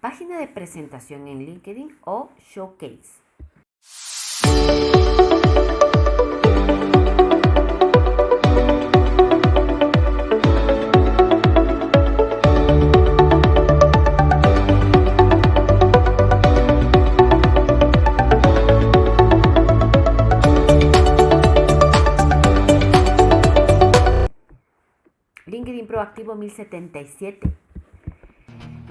página de presentación en LinkedIn o Showcase. LinkedIn Proactivo 1077.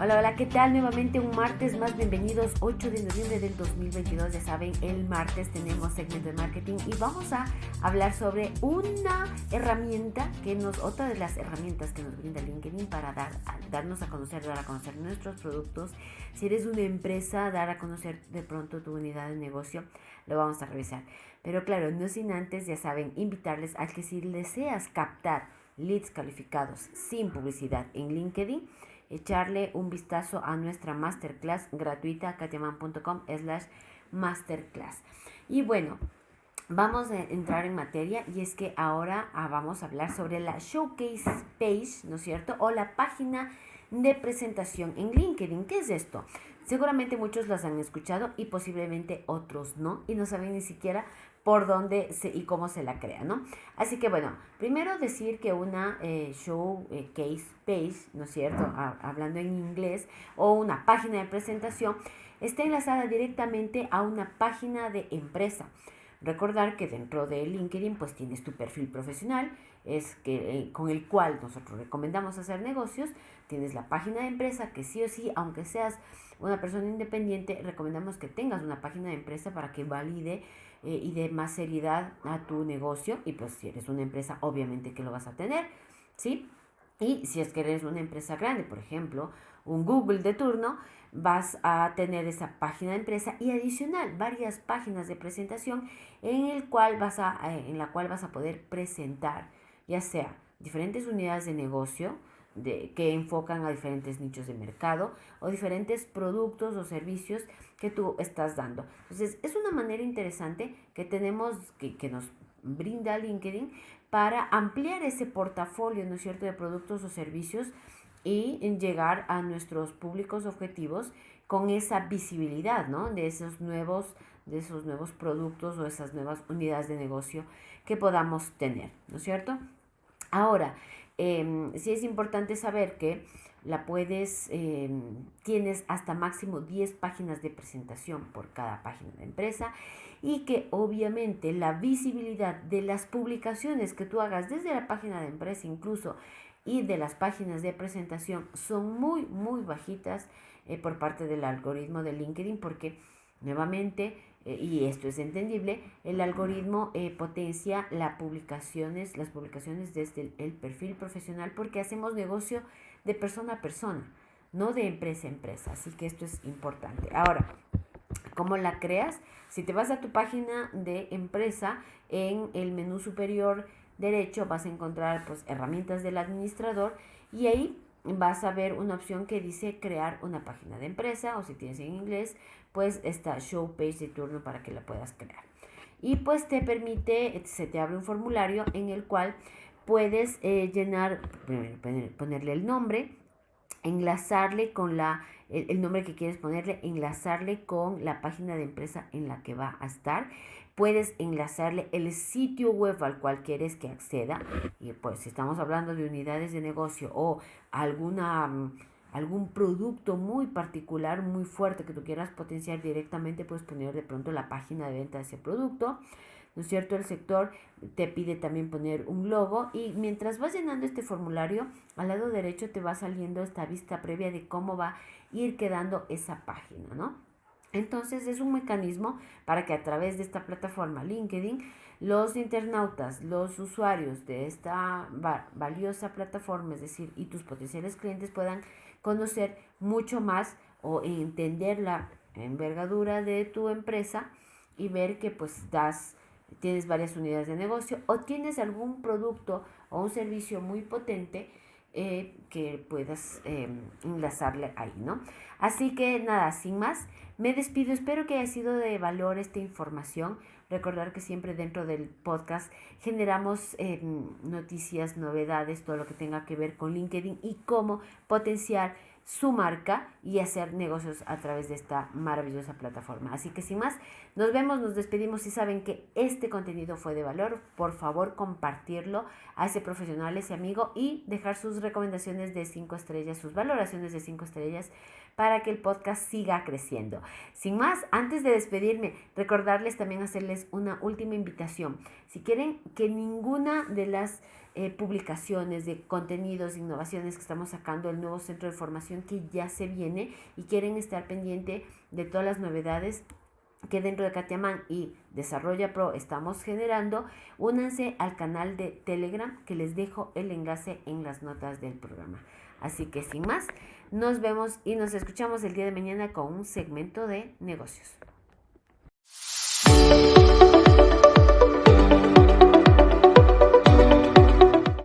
Hola, hola, ¿qué tal? Nuevamente un martes más, bienvenidos 8 de noviembre del 2022, ya saben, el martes tenemos segmento de marketing y vamos a hablar sobre una herramienta que nos, otra de las herramientas que nos brinda LinkedIn para dar, darnos a conocer, dar a conocer nuestros productos. Si eres una empresa, dar a conocer de pronto tu unidad de negocio, lo vamos a revisar. Pero claro, no sin antes, ya saben, invitarles a que si deseas captar leads calificados sin publicidad en LinkedIn, echarle un vistazo a nuestra masterclass gratuita katiaman.com slash masterclass. Y bueno, vamos a entrar en materia y es que ahora ah, vamos a hablar sobre la showcase page, ¿no es cierto? O la página de presentación en LinkedIn. ¿Qué es esto? Seguramente muchos las han escuchado y posiblemente otros no y no saben ni siquiera por dónde se, y cómo se la crea, ¿no? Así que bueno, primero decir que una eh, showcase eh, page, ¿no es cierto? hablando en inglés, o una página de presentación, está enlazada directamente a una página de empresa. Recordar que dentro de LinkedIn pues tienes tu perfil profesional, es que, eh, con el cual nosotros recomendamos hacer negocios, tienes la página de empresa que sí o sí, aunque seas una persona independiente, recomendamos que tengas una página de empresa para que valide eh, y dé más seriedad a tu negocio. Y pues si eres una empresa, obviamente que lo vas a tener, ¿sí? Y si es que eres una empresa grande, por ejemplo, un Google de turno, vas a tener esa página de empresa y adicional varias páginas de presentación en, el cual vas a, eh, en la cual vas a poder presentar ya sea diferentes unidades de negocio, de, que enfocan a diferentes nichos de mercado o diferentes productos o servicios que tú estás dando. Entonces, es una manera interesante que tenemos, que, que nos brinda LinkedIn para ampliar ese portafolio, ¿no es cierto?, de productos o servicios y llegar a nuestros públicos objetivos con esa visibilidad, ¿no? De esos nuevos, de esos nuevos productos o esas nuevas unidades de negocio que podamos tener, ¿no es cierto? Ahora, eh, sí es importante saber que la puedes, em, tienes hasta máximo 10 páginas de presentación por cada página de empresa y que obviamente la visibilidad de las publicaciones que tú hagas desde la página de empresa incluso y de las páginas de presentación son muy, muy bajitas eh, por parte del algoritmo de LinkedIn porque nuevamente eh, y esto es entendible, el algoritmo eh, potencia las publicaciones, las publicaciones desde el, perfil profesional porque hacemos negocio de persona a persona, no de empresa a empresa. Así que esto es importante. Ahora, ¿cómo la creas? Si te vas a tu página de empresa, en el menú superior derecho vas a encontrar pues, herramientas del administrador y ahí vas a ver una opción que dice crear una página de empresa o si tienes en inglés, pues está show page de turno para que la puedas crear. Y pues te permite, se te abre un formulario en el cual puedes eh, llenar, ponerle el nombre, enlazarle con la, el, nombre que quieres ponerle, enlazarle con la página de empresa en la que va a estar. Puedes enlazarle el sitio web al cual quieres que acceda. Y pues si estamos hablando de unidades de negocio o alguna mm, algún producto muy particular, muy fuerte que tú quieras potenciar directamente, puedes poner de pronto la página de venta de ese producto. ¿No es cierto? El sector te pide también poner un logo y mientras vas llenando este formulario, al lado derecho te va saliendo esta vista previa de cómo va a ir quedando esa página, ¿no? Entonces es un mecanismo para que a través de esta plataforma LinkedIn los internautas, los usuarios de esta valiosa plataforma, es decir, y tus potenciales clientes puedan conocer mucho más o entender la envergadura de tu empresa y ver que pues das, tienes varias unidades de negocio o tienes algún producto o un servicio muy potente eh, que puedas em, enlazarle ahí, ¿no? Así que nada, sin más, me despido. Espero que haya sido de valor esta información. Recordar que siempre dentro del podcast generamos em, noticias, novedades, todo lo que tenga que ver con LinkedIn y cómo potenciar su marca y hacer negocios a través de esta maravillosa plataforma. Así que sin más, nos vemos, nos despedimos. Si saben que este contenido fue de valor, por favor compartirlo a ese profesional, ese amigo y dejar sus recomendaciones de 5 estrellas, sus valoraciones de 5 estrellas para que el podcast siga creciendo. Sin más, antes de despedirme, recordarles también hacerles una última invitación. Si quieren que ninguna de las eh, publicaciones de contenidos, innovaciones que estamos sacando, el nuevo centro de formación que ya se viene y quieren estar pendiente de todas las novedades que dentro de Katiaman y Desarrolla Pro estamos generando, únanse al canal de Telegram que les dejo el enlace en las notas del programa. Así que sin más, nos vemos y nos escuchamos el día de mañana con un segmento de negocios.